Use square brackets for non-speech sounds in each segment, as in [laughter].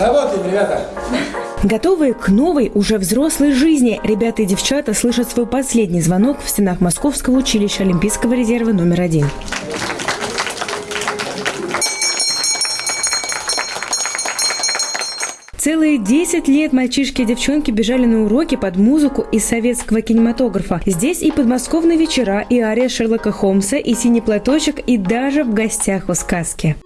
Работаем, ребята! Готовые к новой, уже взрослой жизни, ребята и девчата слышат свой последний звонок в стенах Московского училища Олимпийского резерва номер один. Целые 10 лет мальчишки и девчонки бежали на уроки под музыку из советского кинематографа. Здесь и подмосковные вечера, и ария Шерлока Холмса, и синий платочек, и даже в гостях у сказки.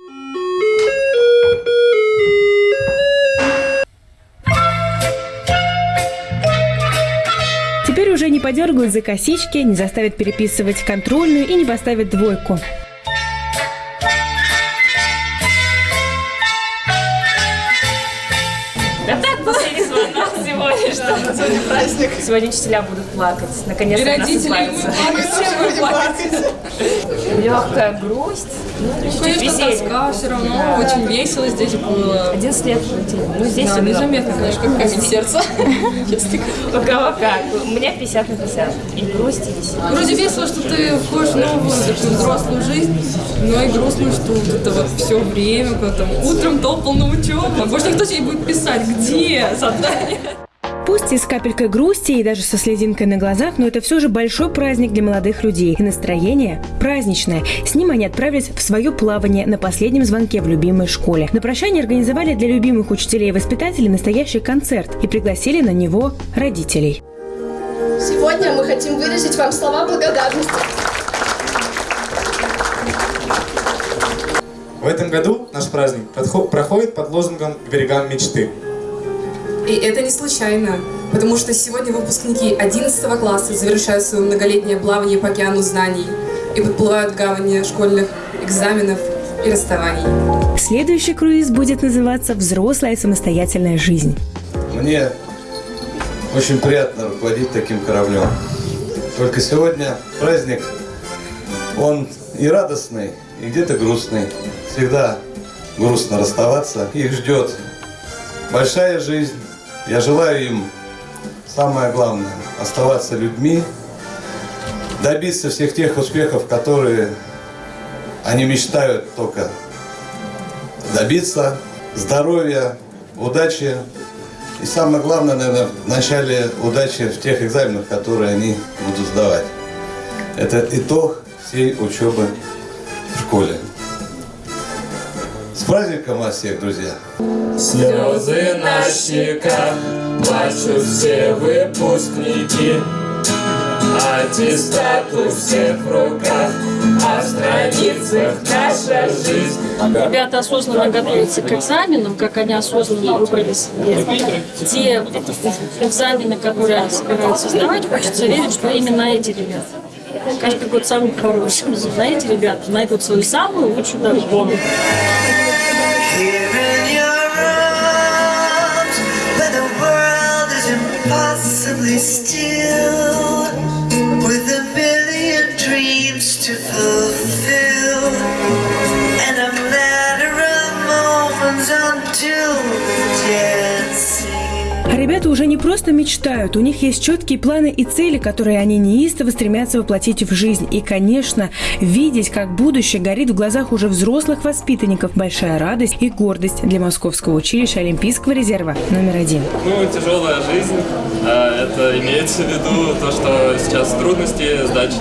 Теперь уже не подергают за косички, не заставят переписывать контрольную и не поставят двойку. Что сегодня праздник. Сегодня учителя будут плакать. Наконец-то родители плакать, все будут плакать. Легкая грусть. Ну, чуть-чуть Конечно, тоска все равно, очень весело здесь было. 11 лет. Ну, здесь Да, незаметно, конечно, как камень сердца. [laughs] Говоря. У кого как. У меня 50 на 50. И грусть, и веселье. Вроде весело, что ты входишь в новую взрослую жизнь, но и грустно, что вот это вот все время, когда там утром топал на учебу, больше никто тебе будет писать, где задание. Пусть и с капелькой грусти, и даже со слезинкой на глазах, но это все же большой праздник для молодых людей. И настроение праздничное. С ним они отправились в свое плавание на последнем звонке в любимой школе. На прощание организовали для любимых учителей и воспитателей настоящий концерт и пригласили на него родителей. Сегодня мы хотим выразить вам слова благодарности. В этом году наш праздник подхо- проходит под лозунгом «К берегам мечты». И это не случайно, потому что сегодня выпускники 11 класса завершают свое многолетнее плавание по океану знаний и подплывают к гавани школьных экзаменов и расставаний. Следующий круиз будет называться «Взрослая самостоятельная жизнь». Мне очень приятно руководить таким кораблем. Только сегодня праздник, он и радостный, и где-то грустный. Всегда грустно расставаться. Их ждет большая жизнь. Я желаю им самое главное – оставаться людьми, добиться всех тех успехов, которые они мечтают только добиться, здоровья, удачи и самое главное, наверное, в начале удачи в тех экзаменах, которые они будут сдавать. Это итог всей учебы в школе. С праздником вас всех, друзья! Слезы на щеках, плачут все выпускники. Аттестат у всех в руках, а в страницах наша жизнь. Ребята осознанно готовятся к экзаменам, как они осознанно выбрали себе те экзамены, которые они собираются сдавать. Хочется верить, что именно эти ребята. Каждый год самый хороший. На эти ребята найдут свою самую лучшую дорогу. Here in your arms, where the world is impossibly still, with a million dreams to fulfill, ребята уже не просто мечтают, у них есть четкие планы и цели, которые они неистово стремятся воплотить в жизнь. И, конечно, видеть, как будущее горит в глазах уже взрослых воспитанников – большая радость и гордость для Московского училища Олимпийского резерва номер один. Ну, тяжелая жизнь. а, Это имеется в виду то, что сейчас трудности сдачи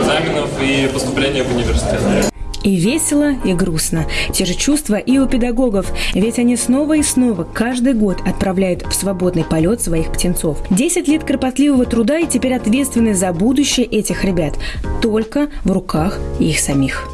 экзаменов и поступления в университет. И весело, и грустно. Те же чувства и у педагогов, ведь они снова и снова каждый год отправляют в свободный полет своих птенцов. Десять лет кропотливого труда и теперь ответственность за будущее этих ребят только в руках их самих.